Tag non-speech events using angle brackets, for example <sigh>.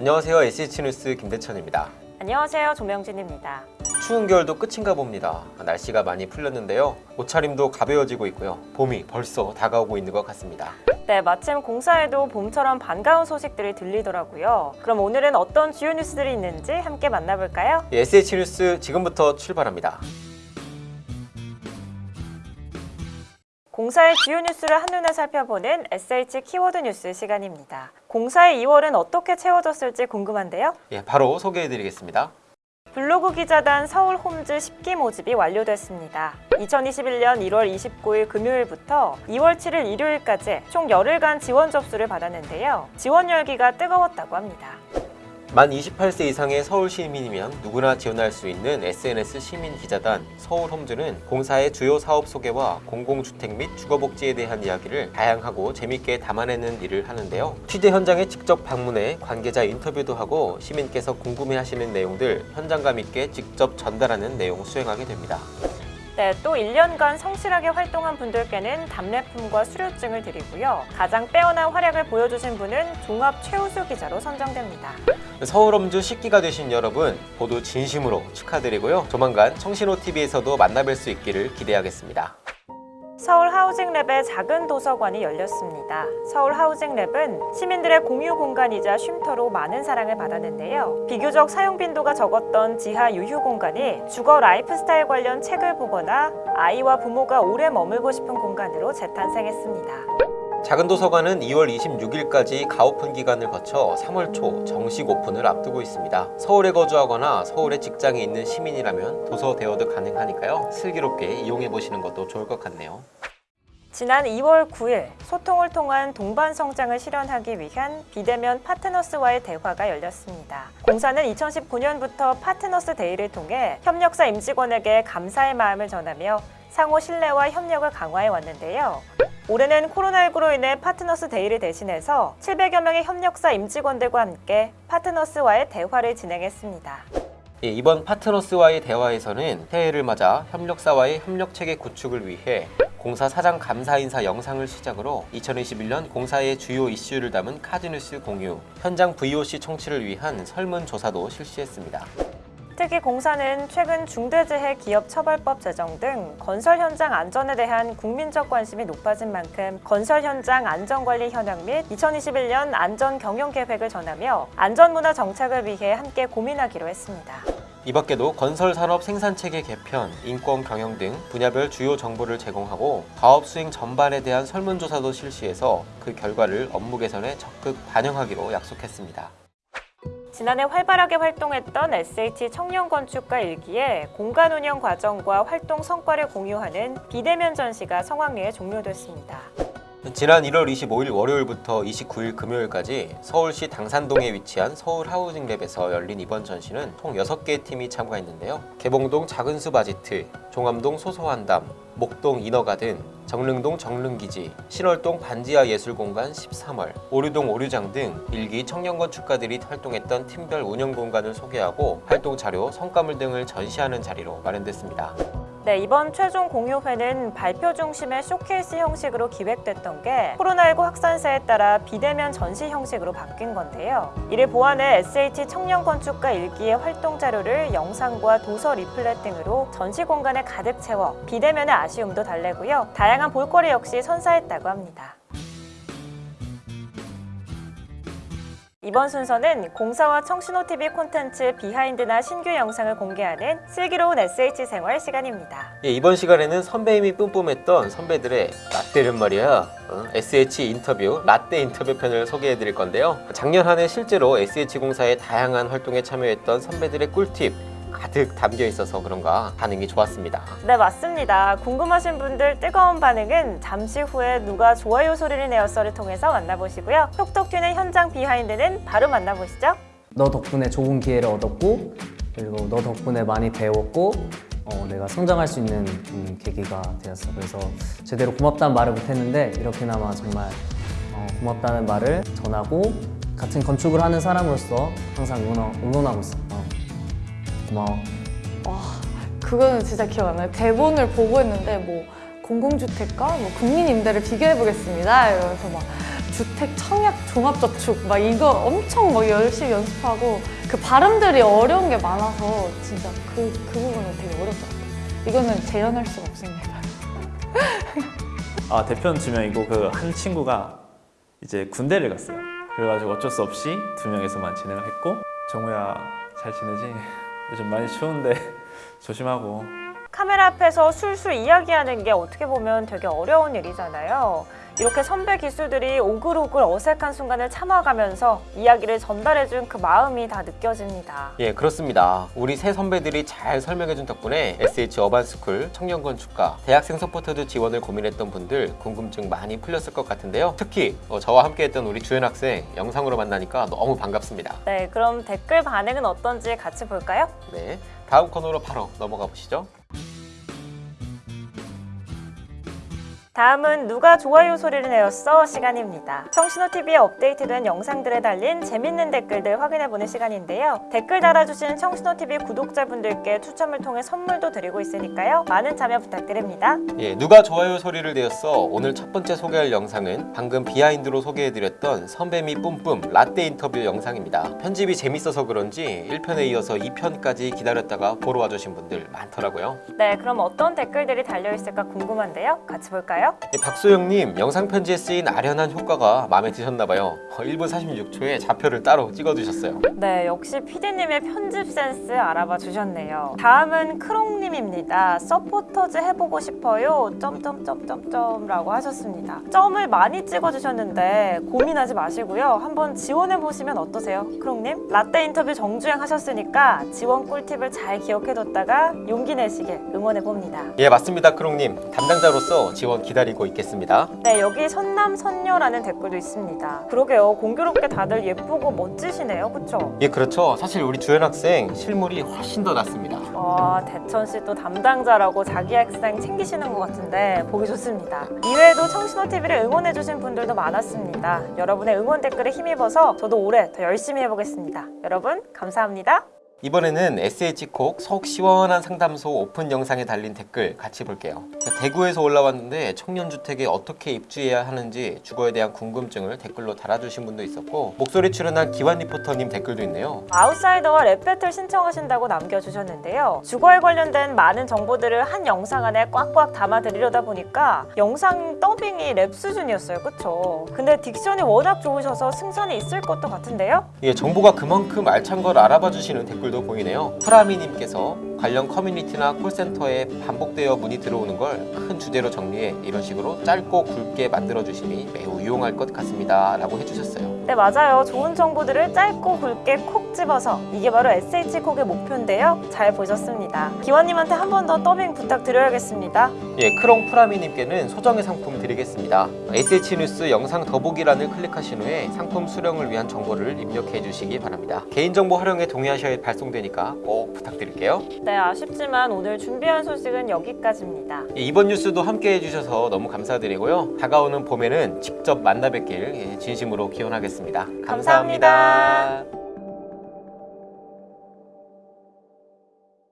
안녕하세요. SH뉴스 김대천입니다. 안녕하세요. 조명진입니다. 추운 겨울도 끝인가 봅니다. 날씨가 많이 풀렸는데요. 옷차림도 가벼워지고 있고요. 봄이 벌써 다가오고 있는 것 같습니다. 네, 마침 공사에도 봄처럼 반가운 소식들이 들리더라고요. 그럼 오늘은 어떤 주요 뉴스들이 있는지 함께 만나볼까요? SH뉴스 지금부터 출발합니다. 공사의 주요 뉴스를 한눈에 살펴보는 SH 키워드 뉴스 시간입니다. 공사의 2월은 어떻게 채워졌을지 궁금한데요. 예, 바로 소개해드리겠습니다. 블로그 기자단 서울 홈즈 10기 모집이 완료됐습니다. 2021년 1월 29일 금요일부터 2월 7일 일요일까지 총 열흘간 지원 접수를 받았는데요. 지원 열기가 뜨거웠다고 합니다. 만 28세 이상의 서울 시민이면 누구나 지원할 수 있는 SNS 시민 기자단 서울 홈즈는 공사의 주요 사업 소개와 공공주택 및 주거복지에 대한 이야기를 다양하고 재밌게 담아내는 일을 하는데요. 취재 현장에 직접 방문해 관계자 인터뷰도 하고 시민께서 궁금해하시는 내용들 현장감 있게 직접 전달하는 내용 수행하게 됩니다. 네, 또 1년간 성실하게 활동한 분들께는 답례품과 수료증을 드리고요. 가장 빼어난 활약을 보여주신 분은 종합 최우수 기자로 선정됩니다. 서울홈즈 10기가 되신 여러분 모두 진심으로 축하드리고요. 조만간 청신호TV에서도 만나뵐 수 있기를 기대하겠습니다. 하우징랩의 작은 도서관이 열렸습니다. 서울 하우징랩은 시민들의 공유 공간이자 쉼터로 많은 사랑을 받았는데요. 비교적 사용 빈도가 적었던 지하 유휴 공간이 주거 라이프스타일 관련 책을 보거나 아이와 부모가 오래 머물고 싶은 공간으로 재탄생했습니다. 작은 도서관은 2월 26일까지 가오픈 기간을 거쳐 3월 초 정식 오픈을 앞두고 있습니다. 서울에 거주하거나 서울에 직장이 있는 시민이라면 도서 대여도 가능하니까요. 슬기롭게 이용해 보시는 것도 좋을 것 같네요. 지난 2월 9일 소통을 통한 동반 성장을 실현하기 위한 비대면 파트너스와의 대화가 열렸습니다. 공사는 2019년부터 파트너스 데이를 통해 협력사 임직원에게 감사의 마음을 전하며 상호 신뢰와 협력을 강화해 왔는데요. 올해는 코로나19로 인해 파트너스 데이를 대신해서 700여 명의 협력사 임직원들과 함께 파트너스와의 대화를 진행했습니다. 예, 이번 파트너스와의 대화에서는 새해를 맞아 협력사와의 협력체계 구축을 위해 공사 사장 감사 인사 영상을 시작으로 2021년 공사의 주요 이슈를 담은 카드뉴스 공유, 현장 VOC 청취를 위한 설문조사도 실시했습니다. 특히 공사는 최근 중대재해 기업처벌법 제정 등 건설 현장 안전에 대한 국민적 관심이 높아진 만큼 건설 현장 안전관리 현황 및 2021년 안전 경영 계획을 전하며 안전문화 정착을 위해 함께 고민하기로 했습니다. 이 밖에도 건설 산업 생산체계 개편, 인권 경영 등 분야별 주요 정보를 제공하고 사업 수행 전반에 대한 설문조사도 실시해서 그 결과를 업무 개선에 적극 반영하기로 약속했습니다. 지난해 활발하게 활동했던 SH 청년건축가 일기에 공간 운영 과정과 활동 성과를 공유하는 비대면 전시가 성황리에 종료됐습니다. 지난 1월 25일 월요일부터 29일 금요일까지 서울시 당산동에 위치한 서울 하우징랩에서 열린 이번 전시는 총 6개의 팀이 참가했는데요. 개봉동 작은숲 아지트, 종암동 소소한담, 목동 이너가든, 정릉동 정릉기지, 신월동 반지하 예술공간 13월, 오류동 오류장 등 일기 청년건축가들이 활동했던 팀별 운영 공간을 소개하고 활동 자료, 성과물 등을 전시하는 자리로 마련됐습니다. 네, 이번 최종 공유회는 발표 중심의 쇼케이스 형식으로 기획됐던 게 코로나19 확산세에 따라 비대면 전시 형식으로 바뀐 건데요. 이를 보완해 SH 청년 건축가 1기의 활동 자료를 영상과 도서 리플렛 등으로 전시 공간에 가득 채워 비대면의 아쉬움도 달래고요. 다양한 볼거리 역시 선사했다고 합니다. 이번 순서는 공사와 청신호TV 콘텐츠 behind나 신규 영상을 공개하는 슬기로운 SH 생활 시간입니다. 예, 이번 시간에는 선배님이 뿜뿜했던 선배들의 라떼는 말이야 어, SH 인터뷰 라떼 인터뷰 편을 소개해 드릴 건데요 작년 한 해 실제로 SH공사의 다양한 활동에 참여했던 선배들의 꿀팁 가득 담겨 있어서 그런가 반응이 좋았습니다 네 맞습니다. 궁금하신 분들 뜨거운 반응은 잠시 후에 누가 좋아요 소리를 내었어를 통해서 만나보시고요. 톡톡 튀는 현장 비하인드는 바로 만나보시죠. 너 덕분에 좋은 기회를 얻었고 그리고 너 덕분에 많이 배웠고 어, 내가 성장할 수 있는 음, 계기가 되었어 그래서 제대로 고맙다는 말을 못했는데 이렇게나마 정말 어, 고맙다는 말을 전하고 같은 건축을 하는 사람으로서 항상 응원, 응원하고 있어 어, 고마워 와, 그거는 진짜 기억 안 나요. 대본을 보고 있는데 뭐 공공주택과 뭐 국민임대를 비교해 보겠습니다. 이러면서 막 주택 청약 종합저축 막 이거 엄청 막 열심히 연습하고 그 발음들이 어려운 게 많아서 진짜 그, 그 부분은 되게 어렵더라고요. 이거는 재현할 수가 없습니다. 아 대표는 두 명이고 그 한 친구가 이제 군대를 갔어요. 그래가지고 어쩔 수 없이 두 명에서만 진행을 했고 정우야 잘 지내지? 요즘 많이 추운데 <laughs> 조심하고 카메라 앞에서 술술 이야기하는 게 어떻게 보면 되게 어려운 일이잖아요. 이렇게 선배 기수들이 오글오글 어색한 순간을 참아가면서 이야기를 전달해준 그 마음이 다 느껴집니다. 예, 그렇습니다. 우리 세 선배들이 잘 설명해준 덕분에 SH Urban School 청년건축가 대학생 서포터즈 지원을 고민했던 분들 궁금증 많이 풀렸을 것 같은데요. 특히 어, 저와 함께했던 우리 주연 학생 영상으로 만나니까 너무 반갑습니다. 네, 그럼 댓글 반응은 어떤지 같이 볼까요? 네, 다음 코너로 바로 넘어가 보시죠. 다음은 누가 좋아요 소리를 내었어 시간입니다. 청신호TV에 업데이트된 영상들에 달린 재밌는 댓글들 확인해보는 시간인데요. 댓글 달아주신 청신호TV 구독자분들께 추첨을 통해 선물도 드리고 있으니까요. 많은 참여 부탁드립니다. 예, 누가 좋아요 소리를 내었어 오늘 첫 번째 소개할 영상은 방금 behind로 소개해드렸던 선배미 뿜뿜 라떼 인터뷰 영상입니다. 편집이 재밌어서 그런지 1편에 이어서 2편까지 기다렸다가 보러 와주신 분들 많더라고요. 네, 그럼 어떤 댓글들이 달려있을까 궁금한데요. 같이 볼까요? 예, 박소영님 영상 편지에 쓰인 아련한 효과가 마음에 드셨나봐요. 1분 46초에 좌표를 따로 찍어두셨어요. 네, 역시 PD님의 편집 센스 알아봐 주셨네요. 다음은 크롱님입니다. 서포터즈 해보고 싶어요. 점점점점점 라고 하셨습니다. 점을 많이 찍어주셨는데 고민하지 마시고요. 한번 지원해보시면 어떠세요? 크롱님? 라떼 인터뷰 정주행 하셨으니까 지원 꿀팁을 잘 기억해뒀다가 용기 내시길 응원해봅니다. 예 맞습니다 크롱님 담당자로서 지원 기다 리고 있겠습니다. 네, 여기 선남 선녀라는 댓글도 있습니다. 그러게요. 공교롭게 다들 예쁘고 멋지시네요. 그쵸? 예 그렇죠. 사실 우리 주연 학생 실물이 훨씬 더 낫습니다. 와 대천 씨 또 담당자라고 자기 학생 챙기시는 것 같은데 보기 좋습니다. 이외에도 청신호 TV를 응원해주신 분들도 많았습니다. 여러분의 응원 댓글에 힘입어서 저도 올해 더 열심히 해보겠습니다. 여러분 감사합니다. 이번에는 SH콕 속 시원한 상담소 오픈 영상에 달린 댓글 같이 볼게요. 대구에서 올라왔는데 청년주택에 어떻게 입주해야 하는지 주거에 대한 궁금증을 댓글로 달아주신 분도 있었고 목소리 출연한 기완 리포터님 댓글도 있네요. 아웃사이더와 랩 배틀 신청하신다고 남겨주셨는데요. 주거에 관련된 많은 정보들을 한 영상 안에 꽉꽉 담아드리려다 보니까 영상 더빙이 랩 수준이었어요. 그쵸? 근데 딕션이 워낙 좋으셔서 승산이 있을 것도 같은데요? 예, 정보가 그만큼 알찬 걸 알아봐 주시는 댓글 도 보이네요. 프라미님께서 관련 커뮤니티나 콜센터에 반복되어 문의 들어오는 걸 큰 주제로 정리해 이런 식으로 짧고 굵게 만들어 주시니 매우 유용할 것 같습니다. 라고 해주셨어요. 네 맞아요 좋은 정보들을 짧고 굵게 콕 집어서 이게 바로 SH콕의 목표인데요 잘 보셨습니다 기원님한테 한 번 더 더빙 부탁드려야겠습니다 예, 크롱 프라미님께는 소정의 상품 드리겠습니다. SH뉴스 영상 더보기란을 클릭하신 후에 상품 수령을 위한 정보를 입력해 주시기 바랍니다. 개인정보 활용에 동의하셔야 발송되니까 꼭 부탁드릴게요. 네 아쉽지만 오늘 준비한 소식은 여기까지입니다 예, 이번 뉴스도 함께 해주셔서 너무 감사드리고요. 다가오는 봄에는 직접 만나 뵙길 예, 진심으로 기원하 겠습니다. 감사합니다. 감사합니다.